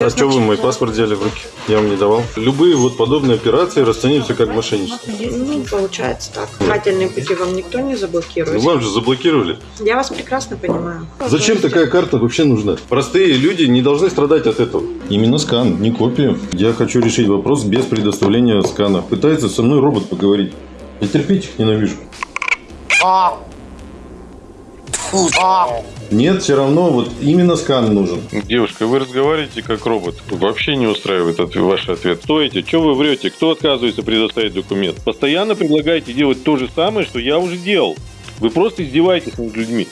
А что вы мой паспорт взяли в руки? Я вам не давал. Любые вот подобные операции расцениваются как мошенничество. Ну, получается так. Дыхательные пути вам никто не Ну, заблокирует. вам же заблокировали. Я вас прекрасно понимаю. Зачем такая карта вообще нужна? Простые люди не должны страдать от этого. Именно скан, не копию. Я хочу решить вопрос без предоставления скана. Пытается со мной робот поговорить. Я терпеть их ненавижу. Нет, все равно вот именно скан нужен. Девушка, вы разговариваете как робот. Вообще не устраивает ответ, ваш ответ. Стойте, что вы врете? Кто отказывается предоставить документ? Постоянно предлагаете делать то же самое, что я уже делал. Вы просто издеваетесь над людьми.